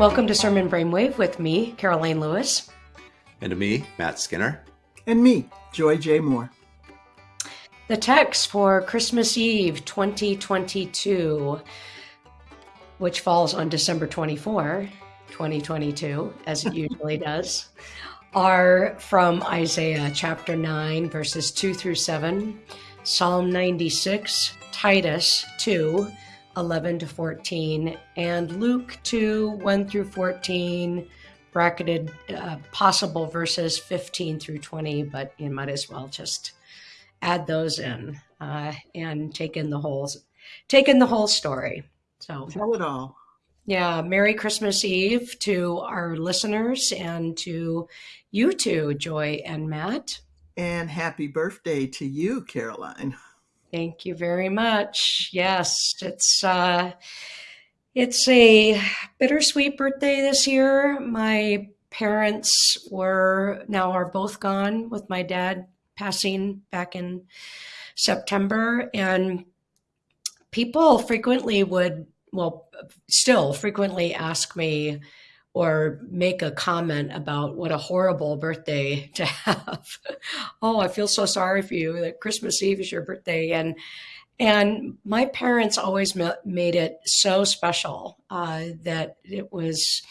Welcome to Sermon Brainwave with me, Karoline Lewis. And to me, Matt Skinner. And me, Joy J. Moore. The text for Christmas Eve 2022, which falls on December 24, 2022, as it usually does, are from Isaiah chapter 9, verses 2 through 7, Psalm 96, Titus 2, 11 to 14, and Luke 2, 1 through 14, bracketed uh, possible verses 15 through 20, but you might as well just add those in uh, and take in the whole take in the whole story. So tell it all. Yeah, Merry Christmas Eve to our listeners and to you too, Joy and Matt. And happy birthday to you, Karoline. Thank you very much. Yes, it's uh, it's a bittersweet birthday this year. My parents were now are both gone with my dad passing back in September and people frequently would well still frequently ask me or make a comment about what a horrible birthday to have. oh, I feel so sorry for you that Christmas Eve is your birthday. And and my parents always made it so special uh, that it was.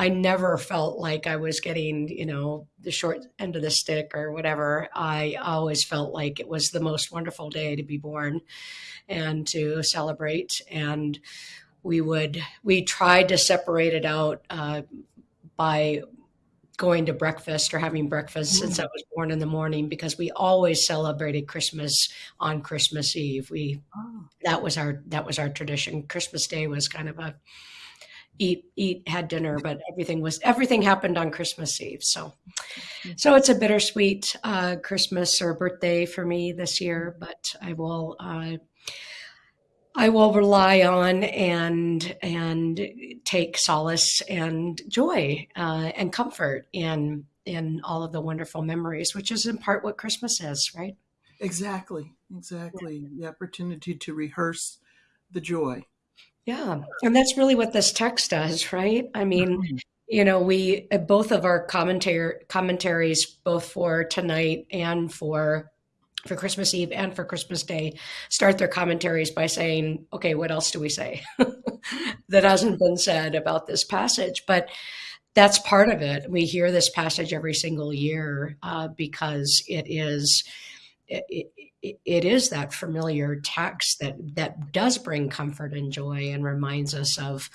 I never felt like I was getting, you know, the short end of the stick or whatever. I always felt like it was the most wonderful day to be born and to celebrate. And we would we tried to separate it out uh, by going to breakfast or having breakfast since I was born in the morning because we always celebrated Christmas on Christmas Eve. We oh. that was our that was our tradition. Christmas Day was kind of a eat eat had dinner, but everything was everything happened on Christmas Eve. So mm. so it's a bittersweet uh, Christmas or birthday for me this year, but I will uh, I will rely on and and take solace and joy uh, and comfort in in all of the wonderful memories, which is in part what Christmas is, right? Exactly, exactly. Yeah. The opportunity to rehearse the joy. Yeah, and that's really what this text does, right? I mean, mm-hmm. you know, we both of our commentary commentaries, both for tonight and for for Christmas Eve and for Christmas Day start their commentaries by saying, okay, what else do we say that hasn't been said about this passage? But that's part of it. We hear this passage every single year uh, because it is. It, it, it is that familiar text that that does bring comfort and joy and reminds us of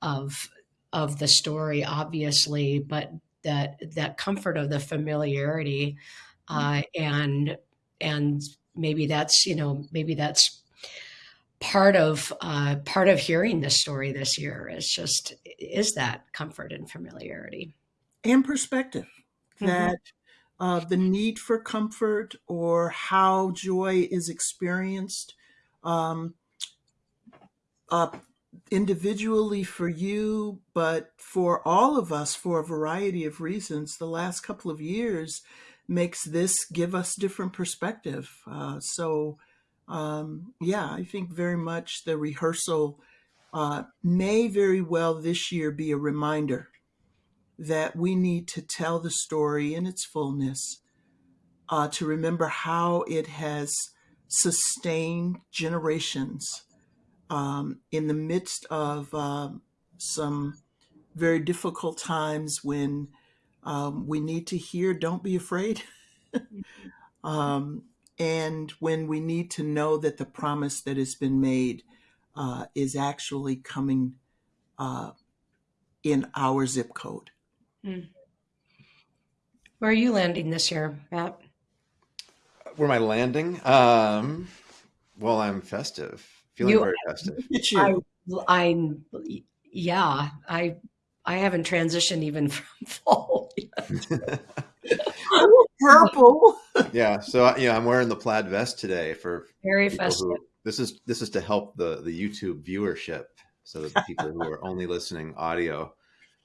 of of the story obviously but that that comfort of the familiarity uh, and and maybe that's you know maybe that's part of uh, part of hearing this story this year is just is that comfort and familiarity and perspective mm-hmm. that uh, the need for comfort or how joy is experienced um, uh, individually for you, but for all of us for a variety of reasons. The last couple of years makes this give us different perspective. Uh, so, um, yeah, I think very much the rehearsal uh, may very well this year be a reminder that we need to tell the story in its fullness, uh, to remember how it has sustained generations um, in the midst of um, some very difficult times when um, we need to hear, don't be afraid. um, and when we need to know that the promise that has been made uh, is actually coming uh, in our zip code. Mm. Where are you landing this year, Matt? Where am I landing? Um, well, I'm festive, feeling you, very festive. I, I'm, yeah, I I haven't transitioned even from fall yet. Purple. yeah, so you know, I'm wearing the plaid vest today for very festive. Who, this is this is to help the the YouTube viewership, so that the people who are only listening audio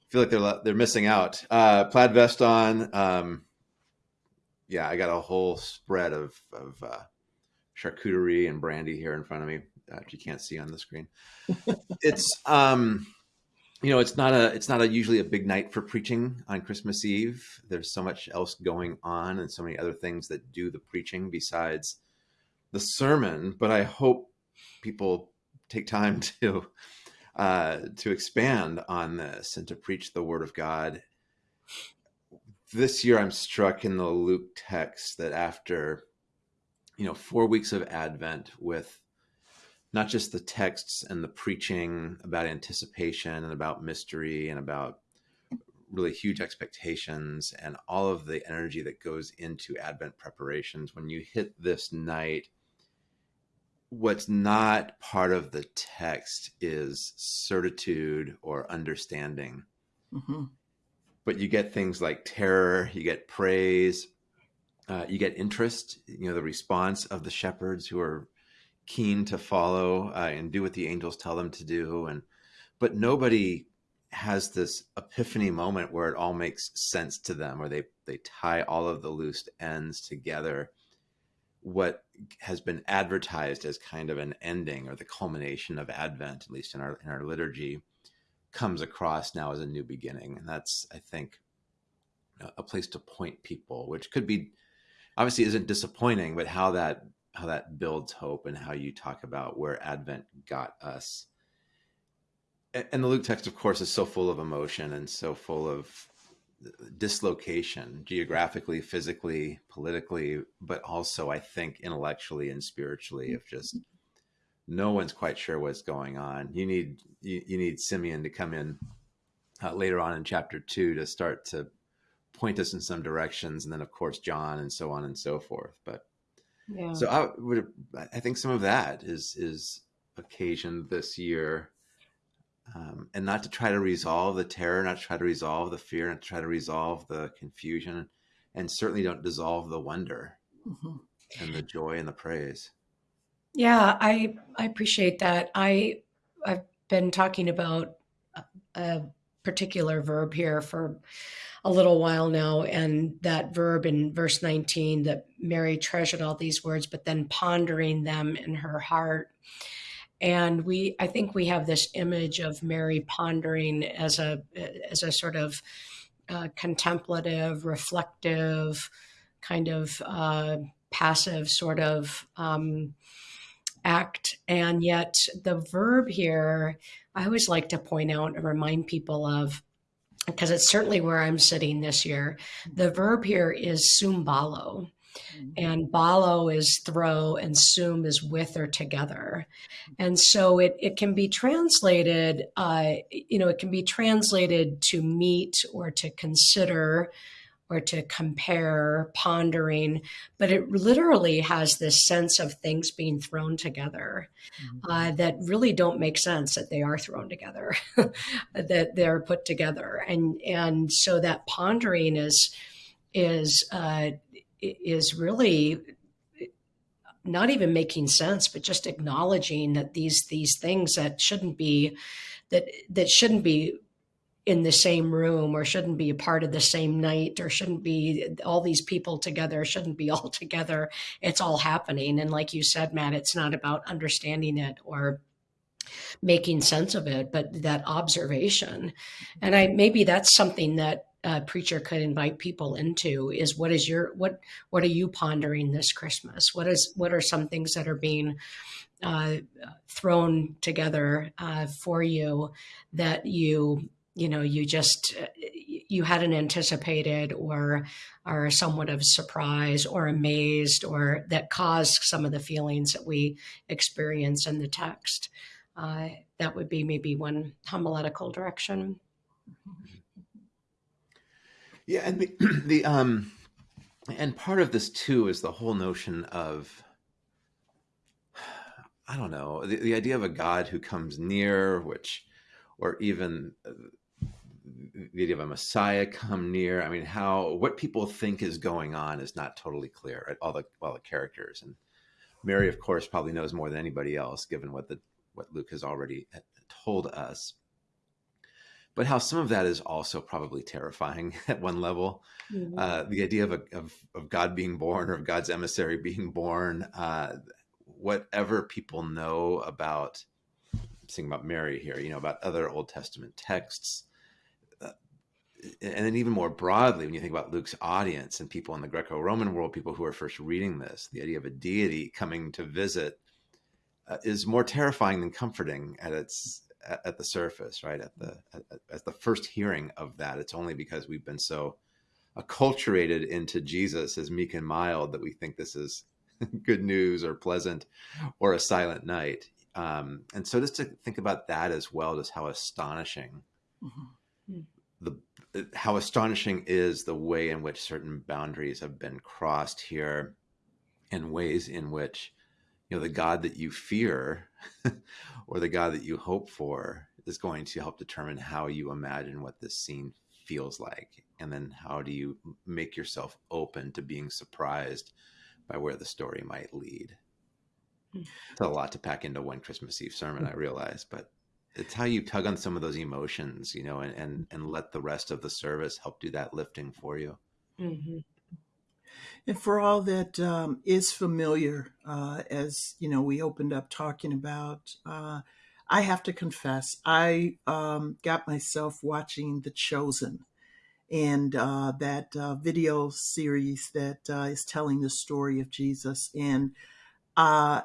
feel like they're they're missing out. Uh, plaid vest on. Um, yeah, I got a whole spread of of uh, charcuterie and brandy here in front of me. that you can't see on the screen. it's um, you know, it's not a it's not a usually a big night for preaching on Christmas Eve. There's so much else going on and so many other things that do the preaching besides the sermon. But I hope people take time to uh, to expand on this and to preach the Word of God. This year, I'm struck in the Luke text that after you know four weeks of Advent with not just the texts and the preaching about anticipation and about mystery and about really huge expectations and all of the energy that goes into Advent preparations. When you hit this night, what's not part of the text is certitude or understanding. Mm-hmm. But you get things like terror, you get praise, uh, you get interest, you know, the response of the shepherds who are keen to follow uh, and do what the angels tell them to do and but nobody has this epiphany moment where it all makes sense to them or they they tie all of the loose ends together. What has been advertised as kind of an ending or the culmination of advent at least in our in our liturgy comes across now as a new beginning and that's i think a place to point people which could be obviously isn't disappointing but how that how that builds hope and how you talk about where Advent got us. And the Luke text, of course, is so full of emotion and so full of dislocation geographically, physically, politically, but also, I think, intellectually and spiritually, of just no one's quite sure what's going on. You need you, you need Simeon to come in uh, later on in chapter two to start to point us in some directions, and then of course John and so on and so forth. But yeah. So I would, I think some of that is is occasioned this year, um, and not to try to resolve the terror, not to try to resolve the fear, not to try to resolve the confusion, and certainly don't dissolve the wonder mm-hmm. and the joy and the praise. Yeah, I I appreciate that. I I've been talking about a particular verb here for a little while now. And that verb in verse 19 that Mary treasured all these words, but then pondering them in her heart. And we, I think we have this image of Mary pondering as a, as a sort of uh, contemplative, reflective, kind of uh, passive sort of um, act. And yet the verb here, I always like to point out and remind people of because it's certainly where I'm sitting this year. The verb here is sumbalo. Mm-hmm. And balo is throw and sum is with or together. And so it, it can be translated, uh, you know, it can be translated to meet or to consider or to compare, pondering, but it literally has this sense of things being thrown together mm-hmm. uh, that really don't make sense that they are thrown together, that they're put together, and and so that pondering is is uh, is really not even making sense, but just acknowledging that these these things that shouldn't be that that shouldn't be in the same room or shouldn't be a part of the same night or shouldn't be all these people together shouldn't be all together. It's all happening. And like you said matt it's not about understanding it or making sense of it but that observation. And i maybe that's something that a preacher could invite people into is what is your what what are you pondering this christmas? What is what are some things that are being uh, thrown together uh, for you that you you know you just uh, you hadn't anticipated or are somewhat of surprise or amazed or that caused some of the feelings that we experience in the text? Uh, that would be maybe one homiletical direction yeah and the, the um and part of this too is the whole notion of i don't know the, the idea of a god who comes near which or even uh, the idea of a Messiah come near. I mean, how what people think is going on is not totally clear. Right? All the all the characters and Mary, of course, probably knows more than anybody else, given what the what Luke has already uh, told us. But how some of that is also probably terrifying at one level. Mm-hmm. Uh, the idea of, a, of, of God being born or of God's emissary being born. Uh, whatever people know about thinking about Mary here, you know, about other Old Testament texts, uh, and then even more broadly, when you think about Luke's audience and people in the Greco-Roman world, people who are first reading this, the idea of a deity coming to visit uh, is more terrifying than comforting at its at, at the surface, right? At the at, at, the first hearing of that, it's only because we've been so acculturated into Jesus as meek and mild that we think this is good news or pleasant or a silent night. Um, and so just to think about that as well, just how astonishing mm-hmm. the how astonishing is the way in which certain boundaries have been crossed here, and ways in which you know the God that you fear or the God that you hope for is going to help determine how you imagine what this scene feels like, and then how do you make yourself open to being surprised by where the story might lead. Hmm. It's a lot to pack into one Christmas Eve sermon, I realize, but it's how you tug on some of those emotions, you know, and and, and let the rest of the service help do that lifting for you. Mm-hmm. And for all that um, is familiar, uh, as you know, we opened up talking about. Uh, I have to confess, I um, got myself watching The Chosen and uh, that uh, video series that uh, is telling the story of Jesus. And uh,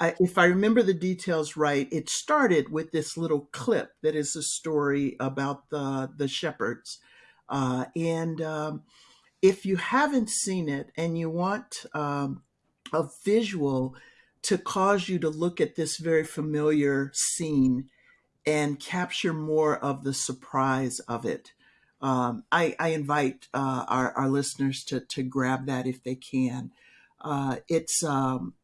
I, if I remember the details right, it started with this little clip that is a story about the the shepherds. Uh, and um, if you haven't seen it and you want um, a visual to cause you to look at this very familiar scene and capture more of the surprise of it, um, I, I, invite uh, our, our, listeners to, to grab that if they can. Uh, it's um,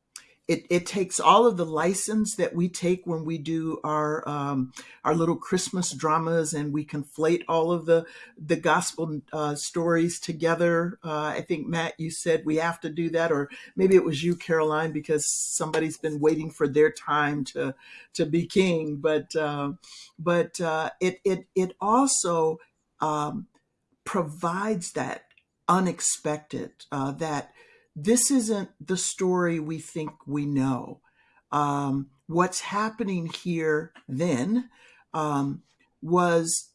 it, it takes all of the license that we take when we do our um, our little Christmas dramas, and we conflate all of the the gospel uh, stories together. Uh, I think Matt, you said we have to do that, or maybe it was you, Karoline, because somebody's been waiting for their time to to be king. But uh, but uh, it it it also um, provides that unexpected, uh, that this isn't the story we think we know. Um, what's happening here then um, was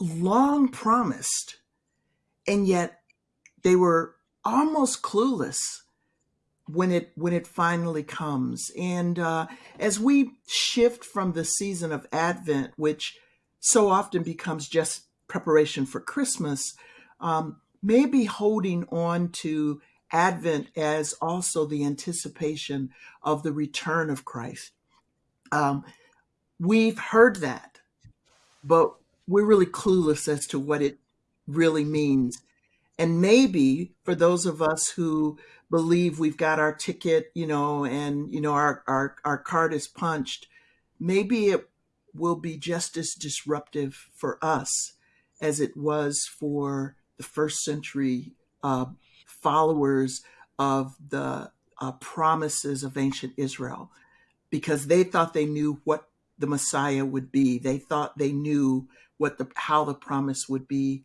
long promised, and yet they were almost clueless when it when it finally comes. And uh, as we shift from the season of Advent, which so often becomes just preparation for Christmas, um, maybe holding on to Advent as also the anticipation of the return of Christ. Um, we've heard that, but we're really clueless as to what it really means. And maybe for those of us who believe we've got our ticket, you know, and you know our our, our card is punched, maybe it will be just as disruptive for us as it was for the first century uh, followers of the uh, promises of ancient Israel because they thought they knew what the Messiah would be. They thought they knew what the how the promise would be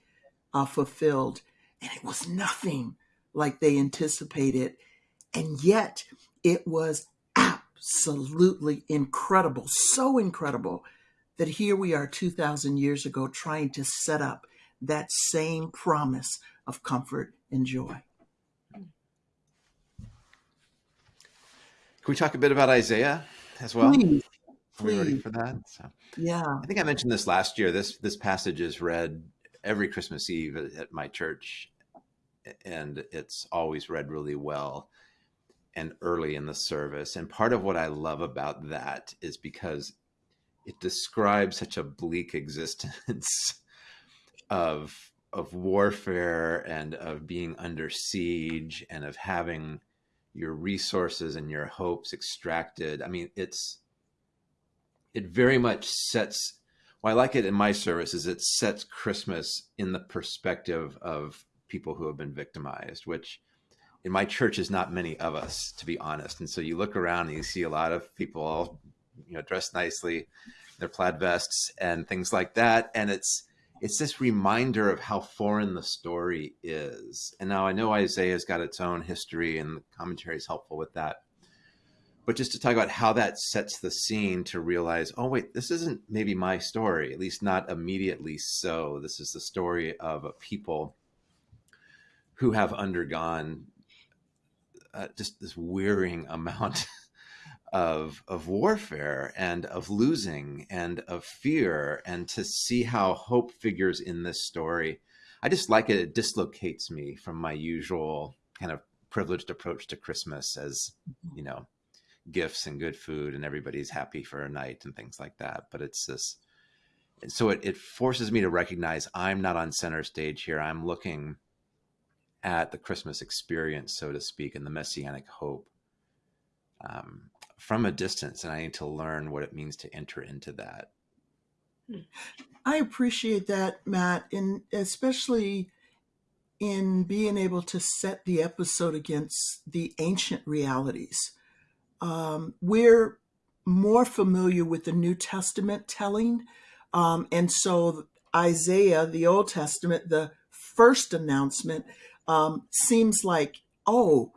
uh, fulfilled, and it was nothing like they anticipated, and yet it was absolutely incredible, so incredible that here we are 2,000 years ago trying to set up that same promise of comfort and joy. We talk a bit about Isaiah as well? Please. Are we ready for that? So, yeah. I think I mentioned this last year. This this passage is read every Christmas Eve at, at my church, and it's always read really well and early in the service. And part of what I love about that is because it describes such a bleak existence of of warfare and of being under siege and of having your resources and your hopes extracted. I mean, it's it very much sets well, I like it in my service is it sets Christmas in the perspective of people who have been victimized, which in my church is not many of us, to be honest. And so you look around and you see a lot of people all, you know, dressed nicely, their plaid vests and things like that. And it's it's this reminder of how foreign the story is. And now I know Isaiah's got its own history and the commentary is helpful with that. but just to talk about how that sets the scene to realize, oh wait, this isn't maybe my story, at least not immediately so. This is the story of a people who have undergone uh, just this wearing amount of of warfare and of losing and of fear and to see how hope figures in this story. I just like it. It dislocates me from my usual kind of privileged approach to christmas as mm-hmm. you know gifts and good food and everybody's happy for a night and things like that. But it's this so it, it forces me to recognize i'm not on center stage here. I'm looking at the christmas experience so to speak and the messianic hope um, from a distance and i need to learn what it means to enter into that I appreciate that, Matt, and especially in being able to set the episode against the ancient realities. Um, we're more familiar with the New Testament telling, um, and so Isaiah, the Old Testament, the first announcement, um, seems like, oh,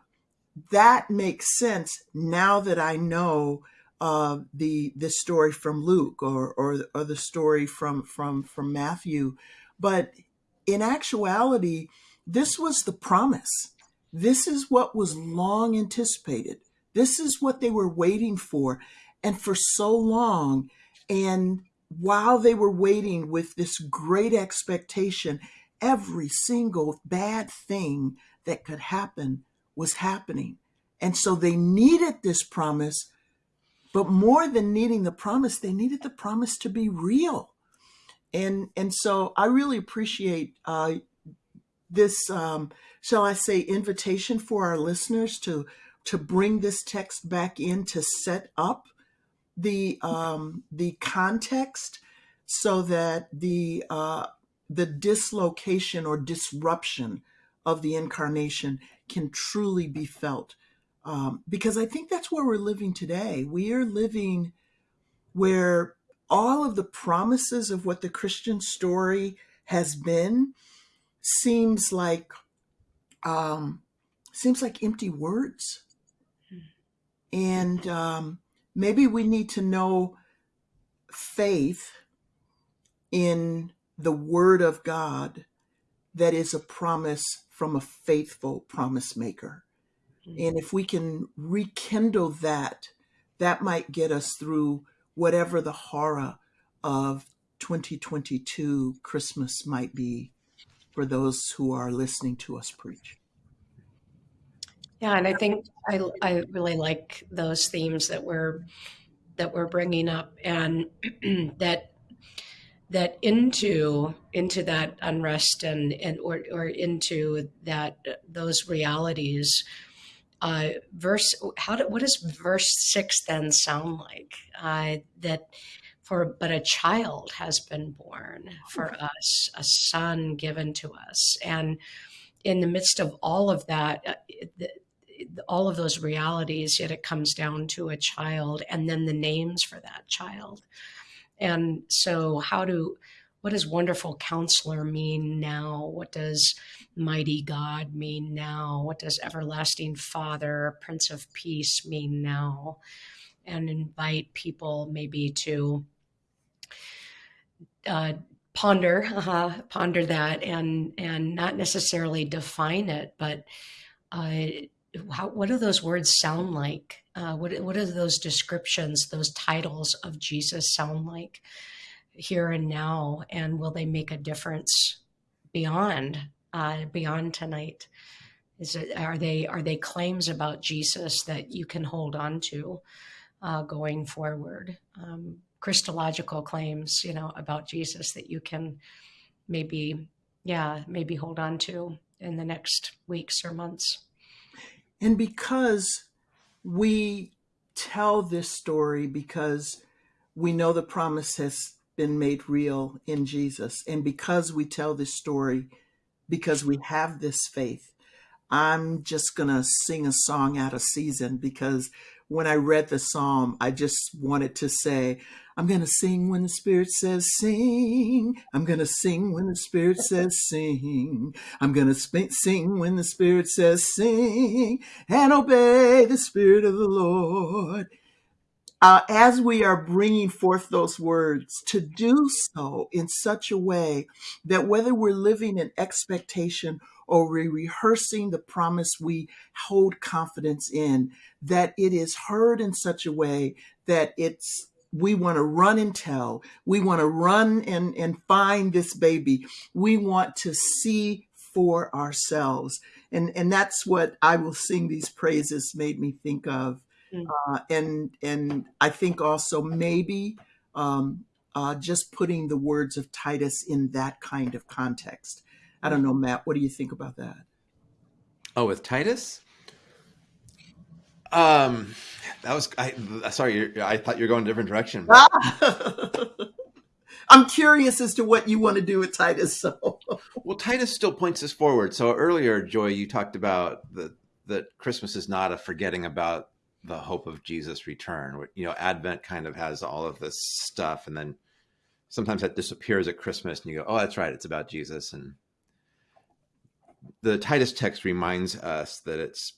that makes sense now that I know uh, the the story from Luke or, or or the story from from from Matthew, but in actuality, this was the promise. This is what was long anticipated. This is what they were waiting for, and for so long. And while they were waiting with this great expectation, every single bad thing that could happen was happening. And so they needed this promise, but more than needing the promise, they needed the promise to be real. And and so I really appreciate uh, this, um, shall I say, invitation for our listeners to to bring this text back in to set up the um, the context so that the uh, the dislocation or disruption of the incarnation can truly be felt. Um, because I think that's where we're living today. We are living where all of the promises of what the Christian story has been seems like um, seems like empty words, and um, maybe we need to know faith in the Word of God that is a promise from a faithful promise maker. Mm-hmm. And if we can rekindle that, that might get us through whatever the horror of 2022 Christmas might be for those who are listening to us preach. Yeah, and I think I, I really like those themes that we're that we're bringing up, and that that into into that unrest and and or or into that those realities. Uh, verse how do, what does verse six then sound like? Uh, that for but a child has been born for us, a son given to us, and in the midst of all of that, uh, the, all of those realities, yet it comes down to a child and then the names for that child. And so, how do what does wonderful counselor mean now? What does mighty God mean now? What does everlasting Father, Prince of Peace mean now? And invite people maybe to uh, ponder, uh, ponder that, and and not necessarily define it, but uh, how, what do those words sound like? Uh, what what do those descriptions, those titles of Jesus sound like here and now? And will they make a difference beyond uh, beyond tonight? Is it are they are they claims about Jesus that you can hold on to uh, going forward? Um, Christological claims, you know, about Jesus that you can maybe, yeah, maybe hold on to in the next weeks or months. And because we tell this story because we know the promise has been made real in Jesus, and because we tell this story because we have this faith, I'm just going to sing a song out of season because when I read the psalm, I just wanted to say, I'm going to sing when the Spirit says sing. I'm going to sing when the Spirit says sing. I'm going to sing when the Spirit says sing and obey the Spirit of the Lord. Uh, as we are bringing forth those words, to do so in such a way that whether we're living in expectation or we're rehearsing the promise we hold confidence in, that it is heard in such a way that it's we want to run and tell. We want to run and, and find this baby. We want to see for ourselves. And, and that's what I will sing these praises made me think of. Mm. Uh, and, and I think also maybe um, uh, just putting the words of Titus in that kind of context. I don't know, Matt, what do you think about that? Oh, with Titus? Um, that was I. Sorry, I thought you were going a different direction. but- I'm curious as to what you want to do with Titus. So, Well, Titus still points us forward. So earlier, Joy, you talked about that that Christmas is not a forgetting about the hope of Jesus' return. You know, Advent kind of has all of this stuff, and then sometimes that disappears at Christmas, and you go, "Oh, that's right, it's about Jesus." And the Titus text reminds us that it's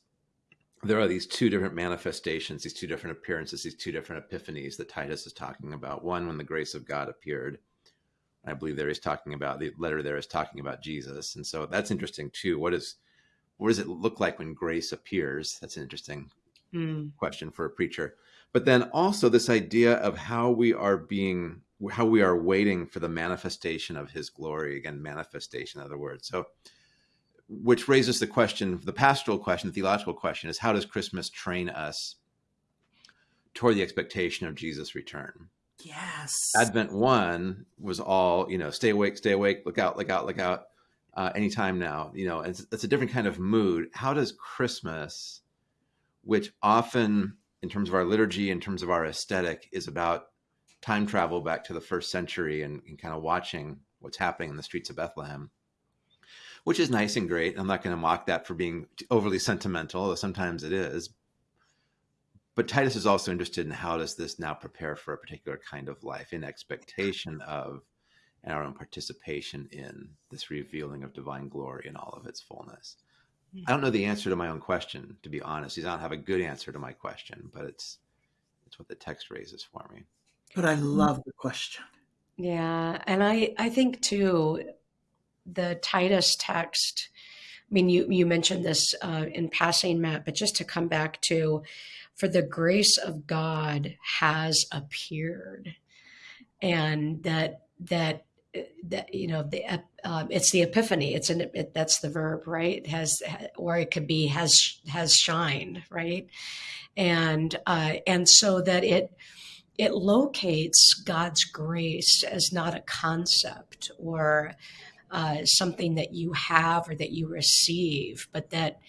there are these two different manifestations, these two different appearances, these two different epiphanies that Titus is talking about. One, when the grace of God appeared. I believe there he's talking about the letter there is talking about Jesus. And so that's interesting too. What is what does it look like when grace appears? That's an interesting Mm. question for a preacher. But then also this idea of how we are being how we are waiting for the manifestation of his glory. Again, manifestation, in other words. So which raises the question, the pastoral question, the theological question is how does Christmas train us toward the expectation of Jesus' return? yes. Advent one was all, you know, stay awake, stay awake, look out, look out, look out, uh, anytime now. You know, it's, it's a different kind of mood. How does Christmas, which often, in terms of our liturgy, in terms of our aesthetic, is about time travel back to the first century and, and kind of watching what's happening in the streets of Bethlehem, which is nice and great. I'm not going to mock that for being overly sentimental, although sometimes it is but Titus is also interested in how does this now prepare for a particular kind of life in expectation of and our own participation in this revealing of divine glory in all of its fullness. Hmm. I don't know the answer to my own question, to be honest. I don't have a good answer to my question, but it's it's what the text raises for me. But I love the question. Yeah, and I I think too the Titus text. I mean, you you mentioned this uh, in passing, Matt, but just to come back to, for the grace of God has appeared, and that that that you know the um, it's the epiphany. It's an it, that's the verb, right? Has or it could be has has shined, right? And uh, and so that it it locates God's grace as not a concept or uh, something that you have or that you receive, but that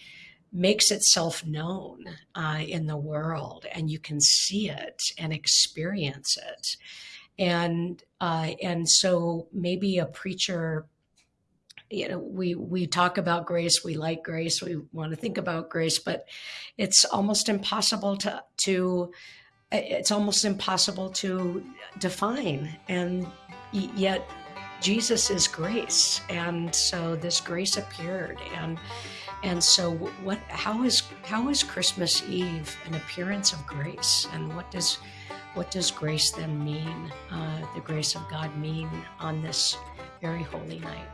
makes itself known uh, in the world, and you can see it and experience it. And uh, and so maybe a preacher, you know, we we talk about grace, we like grace, we want to think about grace, but it's almost impossible to to it's almost impossible to define and yet jesus is grace. And so this grace appeared. And and so what how is how is christmas eve an appearance of grace? And what does what does grace then mean uh, the grace of god mean on this very holy night